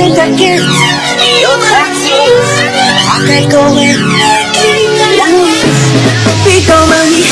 in the kids Look at this I can go in Become a